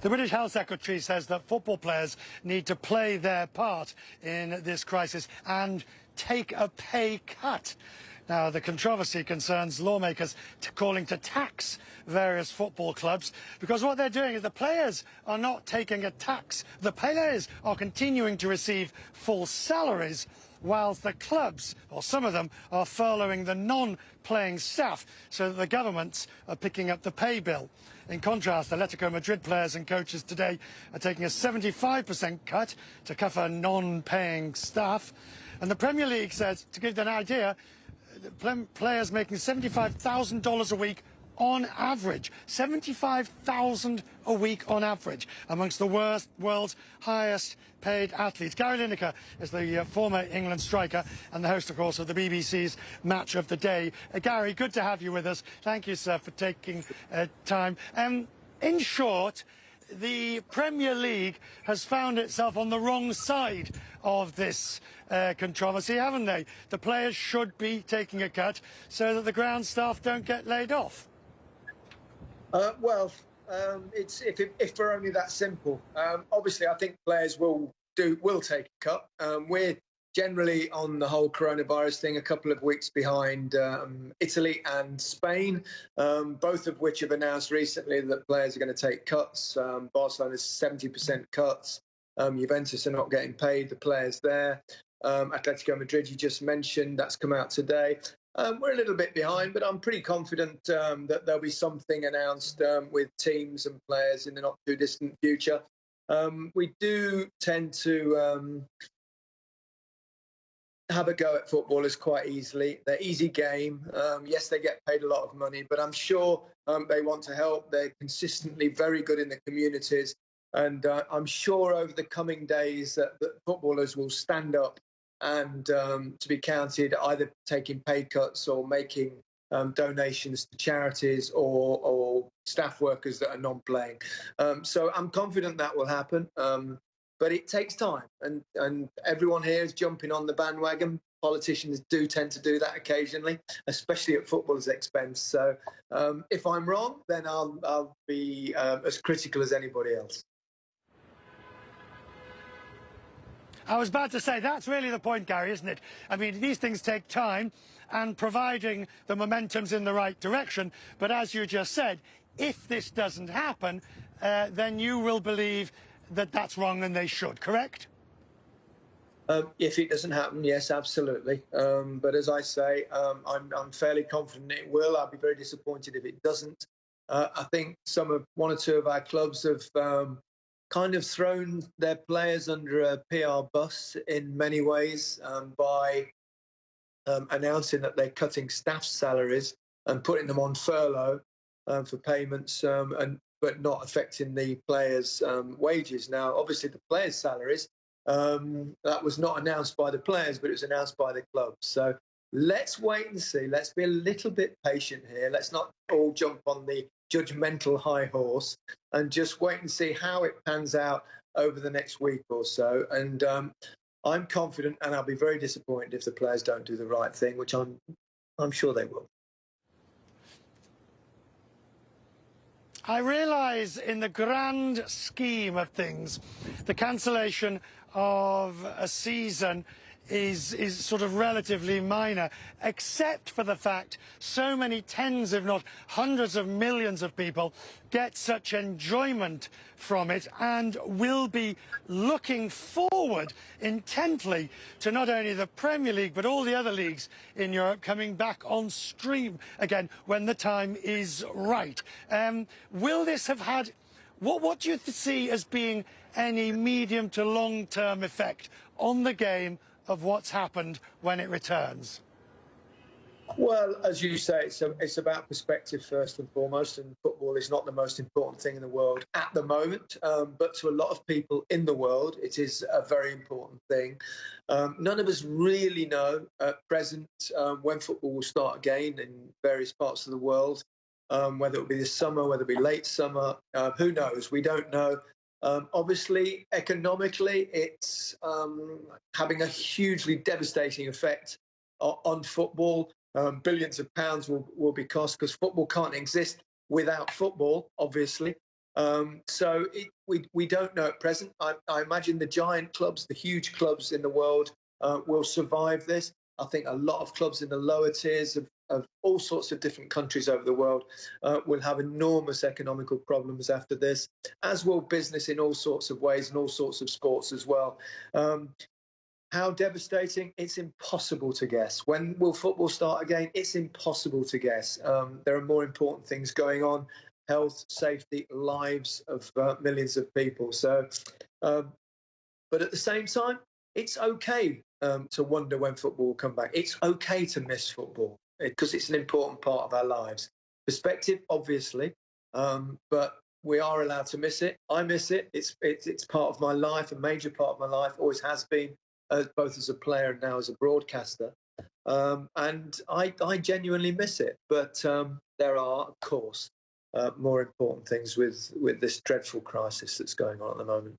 The British Health Secretary says that football players need to play their part in this crisis and take a pay cut. Now, the controversy concerns lawmakers calling to tax various football clubs because what they're doing is the players are not taking a tax. The players are continuing to receive full salaries whilst the clubs, or some of them, are furloughing the non-playing staff so that the governments are picking up the pay bill. In contrast, the Atletico Madrid players and coaches today are taking a 75% cut to cover non-paying staff. And the Premier League says, to give you an idea, players making $75,000 a week on average. 75,000 a week on average amongst the worst, world's highest paid athletes. Gary Lineker is the uh, former England striker and the host, of course, of the BBC's Match of the Day. Uh, Gary, good to have you with us. Thank you, sir, for taking uh, time. Um, in short, the Premier League has found itself on the wrong side of this uh, controversy, haven't they? The players should be taking a cut so that the ground staff don't get laid off. Uh, well, um, it's if, it, if we're only that simple. Um, obviously, I think players will do will take a cut. Um, we're generally on the whole coronavirus thing a couple of weeks behind um, Italy and Spain, um, both of which have announced recently that players are going to take cuts. Um, Barcelona's 70% cuts. Um, Juventus are not getting paid, the players there. Um, Atletico Madrid, you just mentioned, that's come out today. Um, we're a little bit behind, but I'm pretty confident that there'll be something announced with teams and players in the not too distant future. we do tend to have a go at footballers quite easily. They're easy game. Um, yes, they get paid a lot of money, but I'm sure um, they want to help. They're consistently very good in the communities. And uh, I'm sure over the coming days that, that footballers will stand up and um, to be counted either taking pay cuts or making um, donations to charities or, or, staff workers that are non-playing. Um, so I'm confident that will happen. Um, but it takes time, and and everyone here is jumping on the bandwagon. Politicians do tend to do that occasionally, especially at footballers' expense. So um, if I'm wrong, then I'll I'll be um, as critical as anybody else. I was about to say, that's really the point, Gary, isn't it? I mean, these things take time and providing the momentum's in the right direction. But as you just said, if this doesn't happen, uh, then you will believe that that's wrong and they should, correct? Um, if it doesn't happen, yes, absolutely. Um, but as I say, um, I'm, I'm, fairly confident it will. I'll be very disappointed if it doesn't. Uh, I think some of one or two of our clubs have um, kind of thrown their players under a PR bus in many ways um, by um, announcing that they're cutting staff salaries and putting them on furlough for payments and but not affecting the players' um, wages. Now, obviously, the players' salaries um, that was not announced by the players, but it was announced by the club. So let's wait and see. Let's be a little bit patient here. Let's not all jump on the judgmental high horse and just wait and see how it pans out over the next week or so. And um, I'm confident, and I'll be very disappointed if the players don't do the right thing, which I'm I'm sure they will. I realise in the grand scheme of things, the cancellation of a season is, is sort of relatively minor, except for the fact so many tens, if not hundreds of millions of people get such enjoyment from it and will be looking forward intently to not only the Premier League but all the other leagues in Europe coming back on stream again when the time is right. Um, will this have had what, what do you see as being any medium to long-term effect on the game of what's happened when it returns? Well, as you say, it's, a, it's about perspective first and foremost, and football is not the most important thing in the world at the moment. Um, but to a lot of people in the world, it is a very important thing. Um, none of us really know at present um, when football will start again in various parts of the world, um, whether it will be this summer, whether it be late summer. Uh, who knows? We don't know. Um, obviously, economically, it's um, having a hugely devastating effect on, football. Um, billions of pounds will, will be cost because football can't exist without football, obviously. Um, so it, we we don't know at present. I, I, imagine the giant clubs, the huge clubs in the world, uh, will survive this. I think a lot of clubs in the lower tiers of, of all sorts of different countries over the world uh, will have enormous economical problems after this, as will business in all sorts of ways and all sorts of sports as well. Um, how devastating? It's impossible to guess. When will football start again? It's impossible to guess. Um, there are more important things going on health, safety, lives of uh, millions of people. So, um, but at the same time, it's okay um, to wonder when football will come back. It's okay to miss football because it's an important part of our lives. Perspective, obviously, um, but we are allowed to miss it. I miss it. It's, it's it's part of my life, a major part of my life. Always has been, uh, both as a player and now as a broadcaster. Um, and I I genuinely miss it. But um, there are, of course, uh, more important things with with this dreadful crisis that's going on at the moment.